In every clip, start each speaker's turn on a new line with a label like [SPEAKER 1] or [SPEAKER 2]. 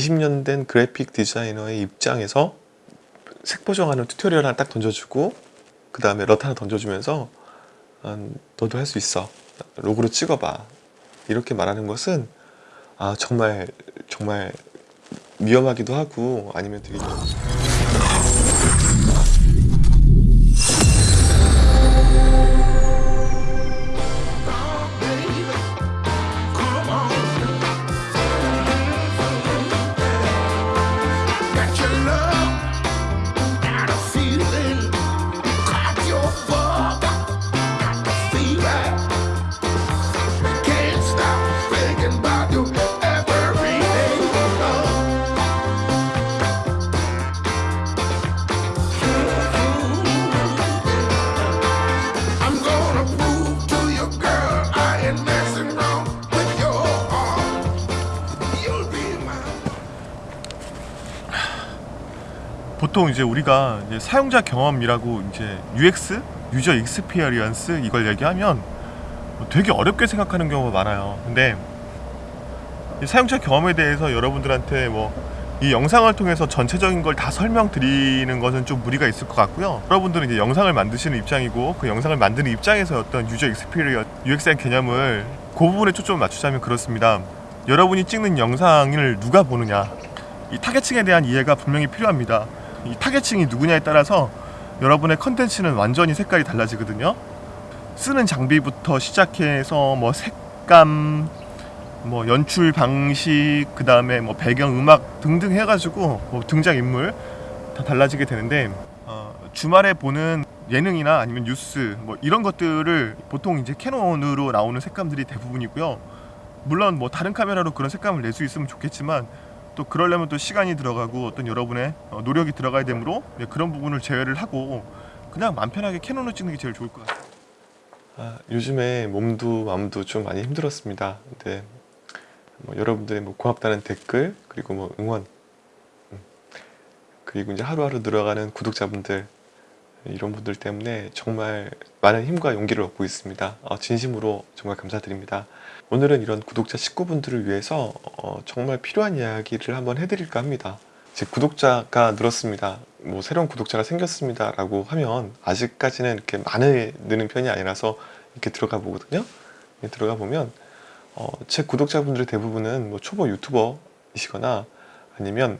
[SPEAKER 1] 20년 된 그래픽 디자이너의 입장에서 색 보정하는 튜토리얼 하나 딱 던져주고 그 다음에 LUT 하나 던져주면서 아, 너도 할 수 있어. log로 찍어봐. 이렇게 말하는 것은 아 정말 정말 위험하기도 하고 아니면 되게
[SPEAKER 2] 보통 이제 우리가 이제 사용자 경험이라고 이제 UX, user experience 이걸 얘기하면 뭐 되게 어렵게 생각하는 경우가 많아요. 근데 이 사용자 경험에 대해서 여러분들한테 뭐 이 영상을 통해서 전체적인 걸 다 설명드리는 것은 좀 무리가 있을 것 같고요. 여러분들은 이제 영상을 만드시는 입장이고 그 영상을 만드는 입장에서 어떤 user experience, UX의 개념을 그 부분에 초점을 맞추자면 그렇습니다. 여러분이 찍는 영상을 누가 보느냐 이 타겟층에 대한 이해가 분명히 필요합니다. 이 타겟층이 누구냐에 따라서 여러분의 컨텐츠는 완전히 색깔이 달라지거든요. 쓰는 장비부터 시작해서 뭐 색감, 뭐 연출 방식, 그 다음에 뭐 배경 음악 등등 해가지고 뭐 등장 인물 다 달라지게 되는데 어, 주말에 보는 예능이나 아니면 뉴스 뭐 이런 것들을 보통 이제 캐논으로 나오는 색감들이 대부분이고요. 물론 뭐 다른 카메라로 그런 색감을 낼 수 있으면 좋겠지만 또 그러려면 또 시간이 들어가고 어떤 여러분의 어, 노력이 들어가야 되므로 네, 그런 부분을 제외를 하고 그냥 맘 편하게 캐논으로 찍는 게 제일 좋을 것 같아요.
[SPEAKER 1] 아, 요즘에 몸도 마음도 좀 많이 힘들었습니다. 근데 뭐 여러분들의 뭐 고맙다는 댓글 그리고 뭐 응원 음, 그리고 이제 하루하루 늘어가는 구독자분들 이런 분들 때문에 정말 많은 힘과 용기를 얻고 있습니다. 어, 진심으로 정말 감사드립니다. 오늘은 이런 구독자 식구분들을 위해서 어, 정말 필요한 이야기를 한번 해드릴까 합니다. 제 구독자가 늘었습니다. 뭐 새로운 구독자가 생겼습니다. 라고 하면 아직까지는 이렇게 많이 느는 편이 아니라서 이렇게 들어가 보거든요. 들어가 보면 어, 제 구독자분들의 대부분은 뭐 초보 유튜버이시거나 아니면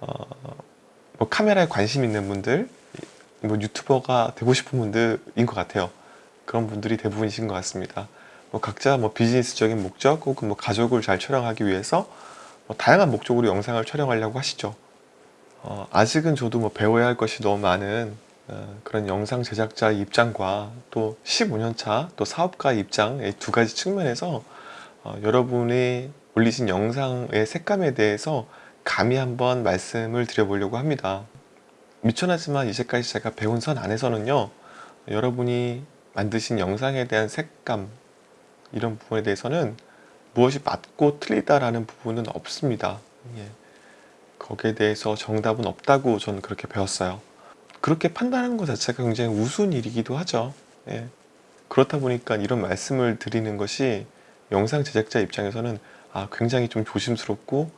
[SPEAKER 1] 어, 뭐 카메라에 관심 있는 분들, 뭐 유튜버가 되고 싶은 분들인 것 같아요. 그런 분들이 대부분이신 것 같습니다. 뭐 각자 뭐 비즈니스적인 목적 혹은 뭐 가족을 잘 촬영하기 위해서 뭐 다양한 목적으로 영상을 촬영하려고 하시죠. 어, 아직은 저도 뭐 배워야 할 것이 너무 많은 어, 그런 영상 제작자의 입장과 또 15년차 또 사업가의 입장 이 두 가지 측면에서 어, 여러분이 올리신 영상의 색감에 대해서 감히 한번 말씀을 드려보려고 합니다. 미천하지만 이제까지 제가 배운 선 안에서는요 여러분이 만드신 영상에 대한 색감 이런 부분에 대해서는 무엇이 맞고 틀리다라는 부분은 없습니다. 예. 거기에 대해서 정답은 없다고 저는 그렇게 배웠어요. 그렇게 판단하는 것 자체가 굉장히 우스운 일이기도 하죠. 예. 그렇다 보니까 이런 말씀을 드리는 것이 영상 제작자 입장에서는 아, 굉장히 좀 조심스럽고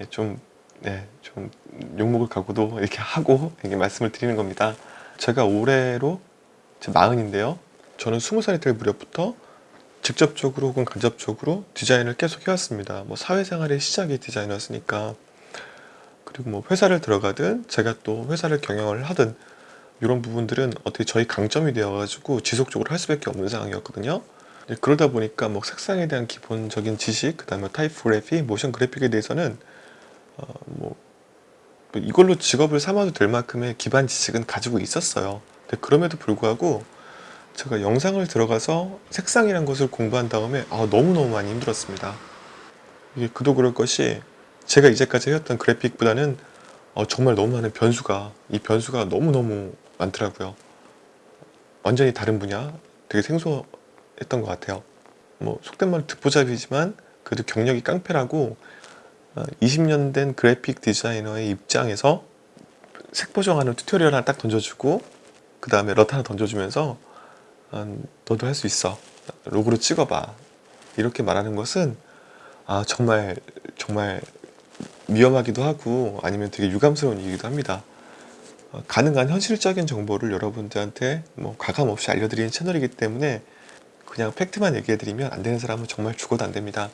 [SPEAKER 1] 예, 좀, 네, 좀 욕먹을 각오도 이렇게 하고 이렇게 말씀을 드리는 겁니다. 제가 올해로 제 마흔인데요. 저는 스무 살이 될 무렵부터 직접적으로 혹은 간접적으로 디자인을 계속 해왔습니다. 뭐 사회생활의 시작이 디자이너였으니까 그리고 뭐 회사를 들어가든 제가 또 회사를 경영을 하든 이런 부분들은 어떻게 저희 강점이 되어가지고 지속적으로 할 수밖에 없는 상황이었거든요. 그러다 보니까 뭐 색상에 대한 기본적인 지식, 그 다음에 타이포그래피, 모션 그래픽에 대해서는 어, 뭐 이걸로 직업을 삼아도 될 만큼의 기반 지식은 가지고 있었어요. 그럼에도 불구하고 제가 영상을 들어가서 색상이란 것을 공부한 다음에 아, 너무너무 많이 힘들었습니다. 이게 그도 그럴 것이 제가 이제까지 해왔던 그래픽보다는 어, 정말 너무 많은 변수가 이 변수가 너무너무 많더라고요. 완전히 다른 분야 되게 생소했던 것 같아요. 뭐 속된 말로 듣보잡이지만 그래도 경력이 깡패라고 어, 20년 된 그래픽 디자이너의 입장에서 색 보정하는 튜토리얼 하나 딱 던져주고 그 다음에 LUT 하나 던져주면서 아, 너도 할 수 있어 log로 찍어봐 이렇게 말하는 것은 아 정말 정말 위험하기도 하고 아니면 되게 유감스러운 일이기도 합니다. 어, 가능한 현실적인 정보를 여러분들한테 뭐 가감 없이 알려드리는 채널이기 때문에 그냥 팩트만 얘기해드리면 안 되는 사람은 정말 죽어도 안 됩니다.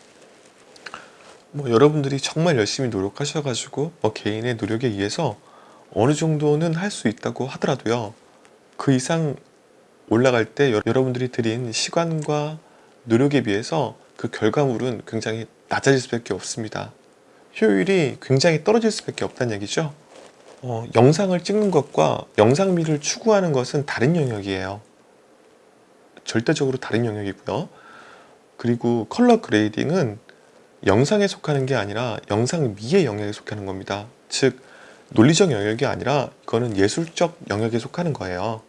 [SPEAKER 1] 뭐 여러분들이 정말 열심히 노력하셔가지고 뭐 개인의 노력에 의해서 어느 정도는 할 수 있다고 하더라도요. 그 이상 올라갈 때 여- 여러분들이 들인 시간과 노력에 비해서 그 결과물은 굉장히 낮아질 수밖에 없습니다. 효율이 굉장히 떨어질 수밖에 없다는 얘기죠. 어, 영상을 찍는 것과 영상미를 추구하는 것은 다른 영역이에요. 절대적으로 다른 영역이고요. 그리고 color grading은 영상에 속하는 게 아니라 영상 미의 영역에 속하는 겁니다. 즉 논리적 영역이 아니라 이거는 예술적 영역에 속하는 거예요.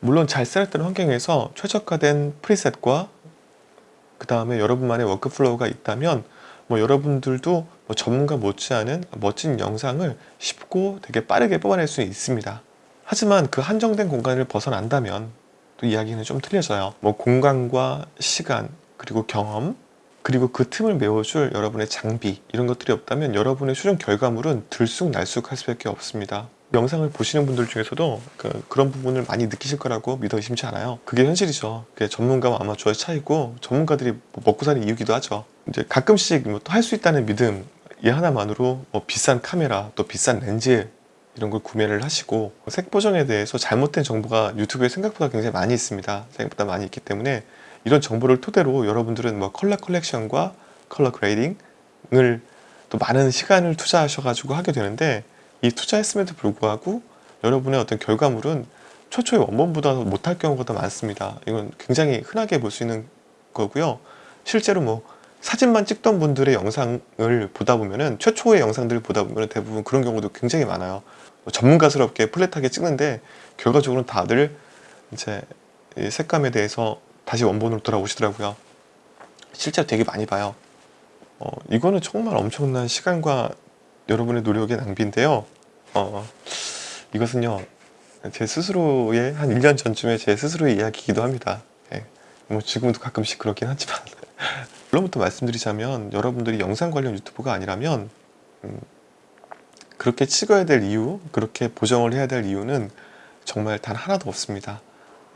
[SPEAKER 1] 물론 잘 select된 환경에서 최적화된 preset과 그 다음에 여러분만의 workflow가 있다면 뭐 여러분들도 뭐 전문가 못지않은 멋진 영상을 쉽고 되게 빠르게 뽑아낼 수 있습니다. 하지만 그 한정된 공간을 벗어난다면 또 이야기는 좀 틀려져요. 뭐 공간과 시간 그리고 경험 그리고 그 틈을 메워줄 여러분의 장비 이런 것들이 없다면 여러분의 최종 결과물은 들쑥날쑥할 수밖에 없습니다. 영상을 보시는 분들 중에서도 그, 런 부분을 많이 느끼실 거라고 믿어 의심치 않아요. 그게 현실이죠. 그게 전문가와 아마추어의 차이고 전문가들이 뭐 먹고 사는 이유기도 하죠. 이제 가끔씩 뭐또할수 있다는 믿음 이 하나만으로 뭐 비싼 카메라 또 비싼 렌즈 이런 걸 구매를 하시고 색 보정에 대해서 잘못된 정보가 유튜브에 생각보다 굉장히 많이 있습니다. 생각보다 많이 있기 때문에 이런 정보를 토대로 여러분들은 뭐 color correction과 color grading을 또 많은 시간을 투자하셔 가지고 하게 되는데 이 투자했음에도 불구하고 여러분의 어떤 결과물은 최초의 원본보다 못할 경우가 더 많습니다. 이건 굉장히 흔하게 볼 수 있는 거고요. 실제로 뭐 사진만 찍던 분들의 영상을 보다 보면은 최초의 영상들을 보다 보면 대부분 그런 경우도 굉장히 많아요. 뭐 전문가스럽게 플랫하게 찍는데 결과적으로는 다들 이제 이 색감에 대해서 다시 원본으로 돌아오시더라고요. 실제로 되게 많이 봐요. 어, 이거는 정말 엄청난 시간과 여러분의 노력의 낭비인데요. 어, 이것은요, 제 스스로의 한 1년 전쯤에 제 스스로의 이야기이기도 합니다. 예, 뭐 지금도 가끔씩 그렇긴 하지만. 결론부터 말씀드리자면 여러분들이 영상 관련 유튜버가 아니라면 음, 그렇게 찍어야 될 이유, 그렇게 보정을 해야 될 이유는 정말 단 하나도 없습니다.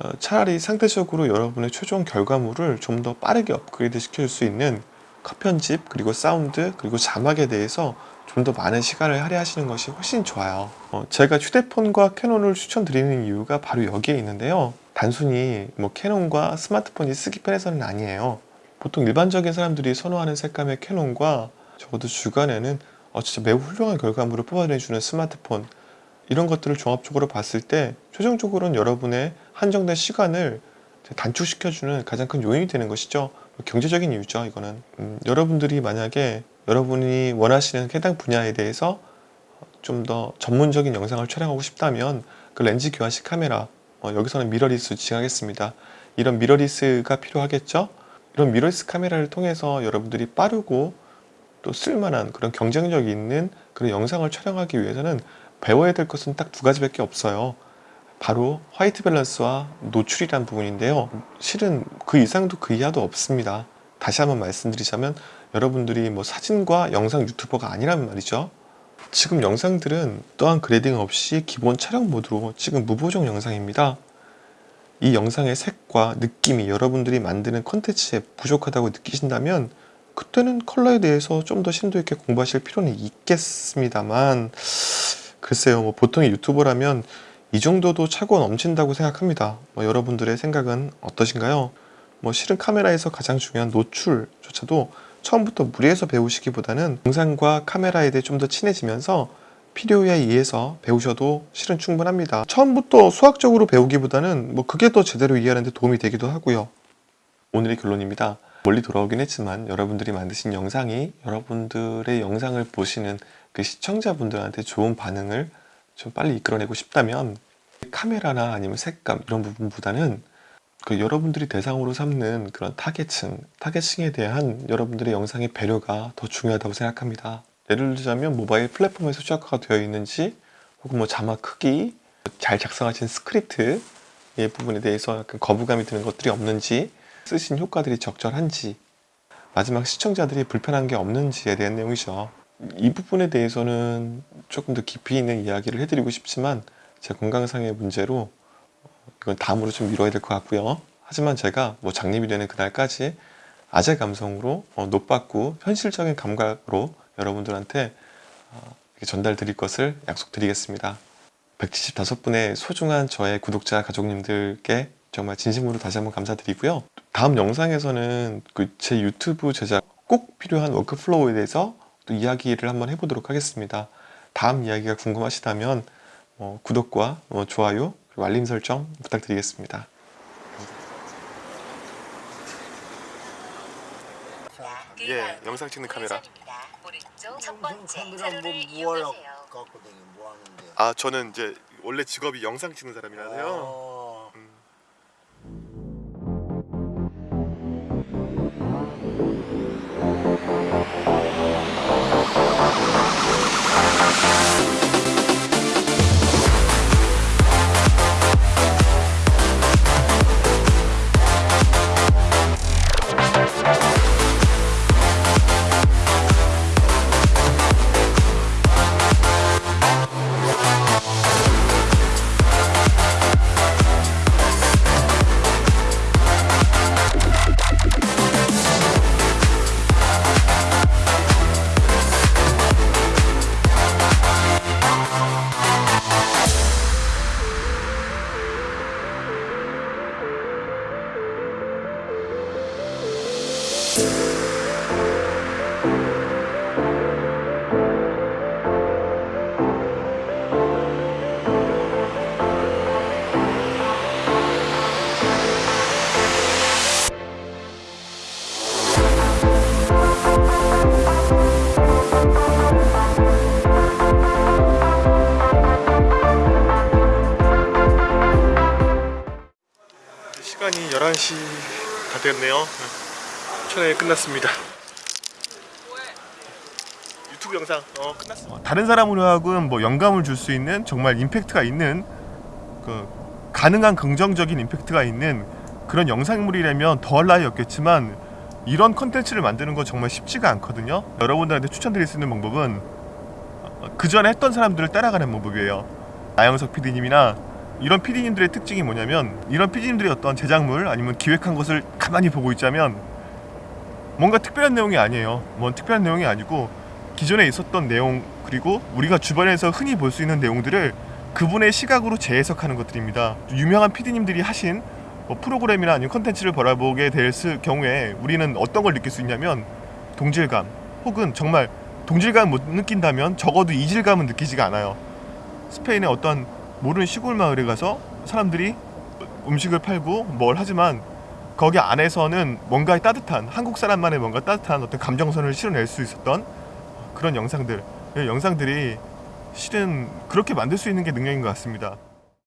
[SPEAKER 1] 어, 차라리 상대적으로 여러분의 최종 결과물을 좀 더 빠르게 업그레이드 시킬 수 있는 컷 편집 그리고 사운드 그리고 자막에 대해서 좀 더 많은 시간을 할애하시는 것이 훨씬 좋아요 어, 제가 휴대폰과 캐논을 추천드리는 이유가 바로 여기에 있는데요 단순히 뭐 캐논과 스마트폰이 쓰기 편해서는 아니에요 보통 일반적인 사람들이 선호하는 색감의 캐논과 적어도 주간에는 어, 진짜 매우 훌륭한 결과물을 뽑아내주는 스마트폰 이런 것들을 종합적으로 봤을 때 최종적으로는 여러분의 한정된 시간을 단축시켜주는 가장 큰 요인이 되는 것이죠. 경제적인 이유죠. 이거는 음, 여러분들이 만약에 여러분이 원하시는 해당 분야에 대해서 좀 더 전문적인 영상을 촬영하고 싶다면 그 렌즈 교환식 카메라 어, 여기서는 미러리스 지정하겠습니다. 이런 mirrorless가 필요하겠죠. 이런 미러리스 카메라를 통해서 여러분들이 빠르고 또 쓸만한 그런 경쟁력 있는 그런 영상을 촬영하기 위해서는 배워야 될 것은 딱 두 가지밖에 없어요. 바로 white balance와 노출이란 부분인데요. 실은 그 이상도 그 이하도 없습니다. 다시 한번 말씀드리자면 여러분들이 뭐 사진과 영상 유튜버가 아니란 말이죠. 지금 영상들은 또한 grading 없이 기본 촬영 모드로 찍은 무보정 영상입니다. 이 영상의 색과 느낌이 여러분들이 만드는 컨텐츠에 부족하다고 느끼신다면 그때는 컬러에 대해서 좀 더 심도 있게 공부하실 필요는 있겠습니다만 글쎄요 뭐 보통의 유튜버라면 이 정도도 차고 넘친다고 생각합니다 뭐 여러분들의 생각은 어떠신가요? 뭐 실은 카메라에서 가장 중요한 노출조차도 처음부터 무리해서 배우시기보다는 영상과 카메라에 대해 좀 더 친해지면서 필요에 의해서 배우셔도 실은 충분합니다. 처음부터 수학적으로 배우기보다는 뭐 그게 더 제대로 이해하는 데 도움이 되기도 하고요. 오늘의 결론입니다. 멀리 돌아오긴 했지만 여러분들이 만드신 영상이 여러분들의 영상을 보시는 그 시청자분들한테 좋은 반응을 좀 빨리 이끌어내고 싶다면 카메라나 아니면 색감 이런 부분보다는 그 여러분들이 대상으로 삼는 그런 타겟층, 타겟층에 대한 여러분들의 영상의 배려가 더 중요하다고 생각합니다. 예를 들자면 모바일 플랫폼에서 최적화가 되어 있는지 혹은 뭐 자막 크기, 잘 작성하신 스크립트 이 부분에 대해서 약간 거부감이 드는 것들이 없는지 쓰신 효과들이 적절한지 마지막 시청자들이 불편한 게 없는지에 대한 내용이죠.
[SPEAKER 3] 이 부분에 대해서는 조금 더 깊이 있는 이야기를 해드리고 싶지만 제 건강상의 문제로 이건 다음으로 좀 미뤄야 될 것 같고요. 하지만 제가 뭐 장님이 되는 그날까지 아재 감성으로 어, 노받고 현실적인 감각으로 여러분들한테 어, 전달 드릴 것을 약속드리겠습니다. 175분의 소중한 저의 구독자 가족님들께 정말 진심으로 다시 한번 감사드리고요. 다음 영상에서는 그 제 유튜브 제작 꼭 필요한 workflow에 대해서 또 이야기를 한번 해보도록 하겠습니다. 다음 이야기가 궁금하시다면 어, 구독과 어, 좋아요 알림 설정 부탁드리겠습니다. 예, 영상 찍는 카메라.
[SPEAKER 4] 자료를
[SPEAKER 5] 뭐 뭐?
[SPEAKER 3] 아 저는 이제 원래 직업이 영상 찍는 사람이라서요. 시간이 11시 다 됐네요. 촬영이 끝났습니다. 유튜브 영상 어.
[SPEAKER 1] 어, 다른 사람으로 하여금 뭐 영감을 줄 수 있는 정말 임팩트가 있는 그 가능한 긍정적인 임팩트가 있는 그런 영상물이라면 더할 나위 없겠지만 이런 컨텐츠를 만드는 건 정말 쉽지가 않거든요. 여러분들한테 추천드릴 수 있는 방법은 그 전에 했던 사람들을 따라가는 방법이에요. 나영석 PD님이나 이런 PD님들의 특징이 뭐냐면 이런 PD님들의 어떤 제작물 아니면 기획한 것을 가만히 보고 있자면 뭔가 특별한 내용이 아니에요. 뭔 특별한 내용이 아니고 기존에 있었던 내용 그리고 우리가 주변에서 흔히 볼 수 있는 내용들을 그분의 시각으로 재해석하는 것들입니다. 유명한 PD님들이 하신 뭐 프로그램이나 아니면 컨텐츠를 바라보게 될 스- 경우에 우리는 어떤 걸 느낄 수 있냐면 동질감 혹은 정말 동질감 못 느낀다면 적어도 이질감은 느끼지가 않아요. 스페인의 어떤 모르는 시골 마을에 가서 사람들이 음식을 팔고 뭘 하지만 거기 안에서는 뭔가의 따뜻한 한국 사람만의 뭔가 따뜻한 어떤 감정선을 실어낼 수 있었던 그런 영상들 이 영상들이 실은 그렇게 만들 수 있는 게 능력인 것 같습니다.